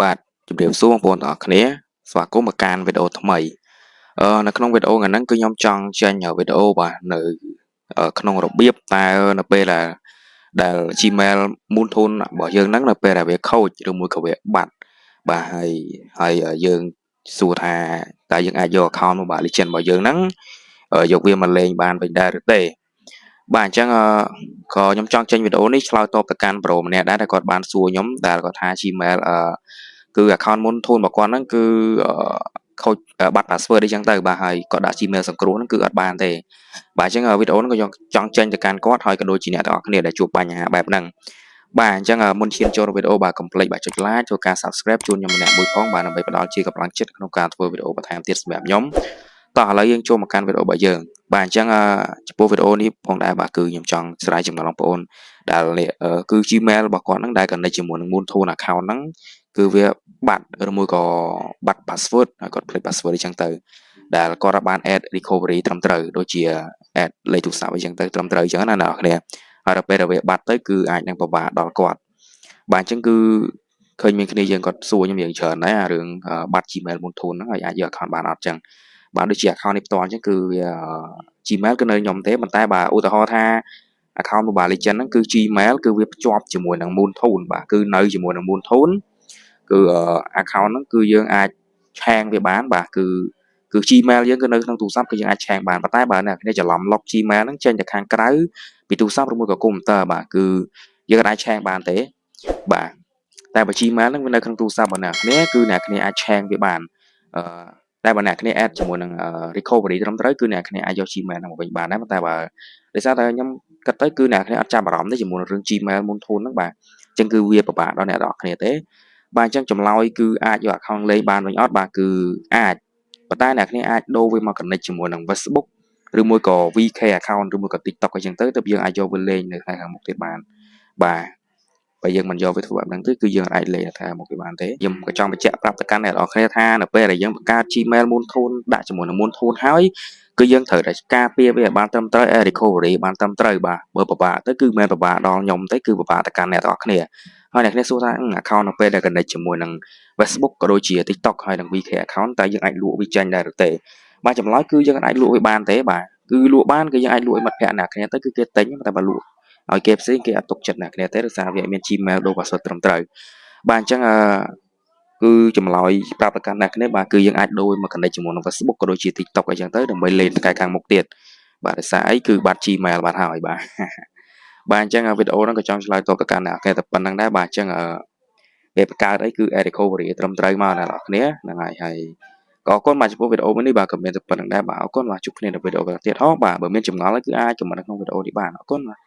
បាទជម្រាបសួរបងប្អូនទាំងអស់គ្នាស្វាគមន៍មកកាន់វីដេអូថ្មីអឺនៅក្នុងវីដេអូថ្ងៃហ្នឹងគឺខ្ញុំចង់ចេញវីដេអូបាទនៅក្នុងរបៀបតើនៅពេលដែលដែល Gmail Moon Tune របស់យើងហ្នឹងនៅពេលដែលវាខូចឬមួយក៏វាបាត់បាទហើយហើយយើងសួរថាតើយើងអាចយក account Mobile Legends របស់យើងហ្នឹងយកវាមកលេងបានវិញដែរឬទេបាទអញ្ចឹង ក៏ខ្ញុំចង់ចេញវីដេអូនេះឆ្លើយតបទៅកាន់ប្រូម្នាក់ដែរដែលគាត់បានសួរខ្ញុំដែលគាត់ថា Gmail អឺគឺ account មុនធូនរបស់គាត់ហ្នឹងគឺខូចបាត់ password អីចឹងទៅបាទហើយគាត់ដាក់ Gmail សង្គ្រោះហ្នឹងគឺអត់បានទេបាទអញ្ចឹងវីដេអូហ្នឹងក៏ខ្ញុំចង់ចេញទៅកាន់គាត់ហើយក៏ដូចជាអ្នកទាំងអស់គ្នាដែលជួបបញ្ហាបែបហ្នឹងបាទអញ្ចឹងមុនឈានចូលវីដេអូបាទកុំភ្លេចបាទចុច like ចូលការ subscribe ជូនខ្ញុំម្នាក់មួយផងបាទដើម្បីផ្ដល់ជាកម្លាំងចិត្តក្នុងការធ្វើវីដេអូបន្ថែមទៀតសម្រាប់ខ្ញុំ តោះឥឡូវយើងចូលមកកាន់វីដេអូរបស់យើងបាទអញ្ចឹងចំពោះវីដេអូនេះផងដែរបាទគឺខ្ញុំចង់ស្រាយចំណងបងប្អូនដែលគឺ Gmail របស់គាត់ហ្នឹងដែល connect ជាមួយនឹង Moonthone account ហ្នឹងគឺវាបាត់ឬមួយក៏បាត់ password ហើយគាត់ភ្លេច password អញ្ចឹងទៅដែលគាត់បាន add recovery ត្រឹមត្រូវដូចជា add លេខទូរស័ព្ទអីចឹងទៅត្រឹមត្រូវអញ្ចឹងណាអ្នកនរគ្នាហើយដល់ពេលដែលវាបាត់ទៅគឺអាចនឹងពិបាកដល់គាត់បាទអញ្ចឹងគឺឃើញមានគ្នាយើងគាត់សួរខ្ញុំយ៉ាងច្រើនដែរអារឿងបាត់ Gmail Moonthone ហ្នឹងហើយអាចយក account បានអត់អញ្ចឹង បាទដូចជា account នេះផ្ទាល់អញ្ចឹងគឺវា Gmail គឺនៅខ្ញុំទេប៉ុន្តែបាទឧទាហរណ៍ថា account Mobile Legends ហ្នឹងគឺ Gmail គឺវាភ្ជាប់ជាមួយនឹង Moonthone បាទគឺនៅជាមួយនឹង Moonthone គឺ account ហ្នឹងគឺយើងអាចឆាងវាបានបាទគឺគឺ Gmail យើងគឺនៅក្នុងទូរស័ព្ទគឺយើងអាចឆាងបានប៉ុន្តែបើអ្នកគ្នាច្រឡំ log Gmail ហ្នឹងចេញទៅខាងក្រៅពីទូរស័ព្ទឬមួយក៏កុំព្យូទ័របាទគឺយើងអាចឆាងបានទេបាទតែបើ Gmail ហ្នឹងវានៅក្នុងទូរស័ព្ទរបស់អ្នកគ្នាគឺអ្នកគ្នាអាចឆាងវាបានអឺ តែបើអ្នកគ្នា add ជាមួយនឹង recovery ត្រឹមត្រូវគឺអ្នកគ្នាអាចយក Gmail ហ្នឹងមកវិញបានដែរប៉ុន្តែបើដោយសារតែខ្ញុំគិតទៅគឺអ្នកគ្នាអត់ចាប់អារម្មណ៍ទេជាមួយនឹងរឿង Gmail មុនធូនហ្នឹងបាទអញ្ចឹងគឺវាពិបាកដល់អ្នកនរគ្នាទេបាទអញ្ចឹងចម្លើយគឺអាចយក account លេងបានវិញអត់បាទគឺអាចប៉ុន្តែអ្នកគ្នាអាចដូរវាមក connect ជាមួយនឹង Facebook ឬមួយក៏ VK account ឬមួយក៏ TikTok អីចឹងទៅទៅយើងអាចយកវាលេងនៅថ្ងៃខាងមុខទៀតបានបាទ បើយើងមិនយកវាធ្វើបែបហ្នឹងទេគឺយើងអាចលេងថាមកវាបានទេខ្ញុំក៏ចង់បញ្ជាក់ប្រាប់ទៅកាន់អ្នកនរគ្នាថានៅពេលដែលយើងបង្កើត Gmail Moonthone ដាក់ជាមួយនឹង Moonthone ហើយគឺយើងត្រូវតែការពារវាឲ្យបានត្រឹមត្រូវ recovery បានត្រឹមត្រូវបាទបើពិបាកទៅគឺមិនមែនពិបាកដល់ខ្ញុំទេគឺពិបាកទៅកាន់អ្នកទាំងអស់គ្នាហើយអ្នកគ្នាសួរថា account នៅពេលដែល connect ជាមួយនឹង Facebook ក៏ដូចជា TikTok ហើយនឹង VK account តើយើងអាចលក់វាចេញដែរឬទេបាទចម្លើយគឺយើងអាចលក់វាបានទេបាទគឺលក់បានគឺយើងអាចលក់ឲ្យមិត្តភក្តិអ្នកគ្នាទៅគឺគេទិញតែបើលក់ ឲ្យគេផ្សេងគេអត់ទុកចិត្តអ្នកគ្នាទេដោយសារវាមាន Gmail ដូរ password ត្រឹមត្រូវបាទអញ្ចឹងអឺគឺចម្លើយប្រាប់ទៅកាន់អ្នកគ្នាបាទគឺយើងអាចដូរមក connect ជាមួយនឹង Facebook ក៏ដូចជា TikTok អីចឹងទៅដើម្បីលេងថ្ងៃខាងមុខទៀតបាទដោយសារអីគឺបាត់ Gmail បាត់ហើយបាទបាទអញ្ចឹងវីដេអូហ្នឹងក៏ចង់ឆ្លើយតបទៅកាន់អ្នកគេតែប៉ុណ្្នឹងដែរបាទអញ្ចឹងអឺពេលបង្កើតអីគឺ add recovery ត្រឹមត្រូវមកអ្នកនរគ្នាហ្នឹងហើយហើយក៏អរគុណបាទចំពោះវីដេអូមួយនេះបាទក៏មានតែប៉ុណ្្នឹងដែរបាទអរគុណបាទជួបគ្នានៅវីដេអូក្រោយទៀតហោះបាទបើមានចម្ងល់គឺអាចខមមិននៅក្នុងវីដេអូនេះបានអរគុណបាទ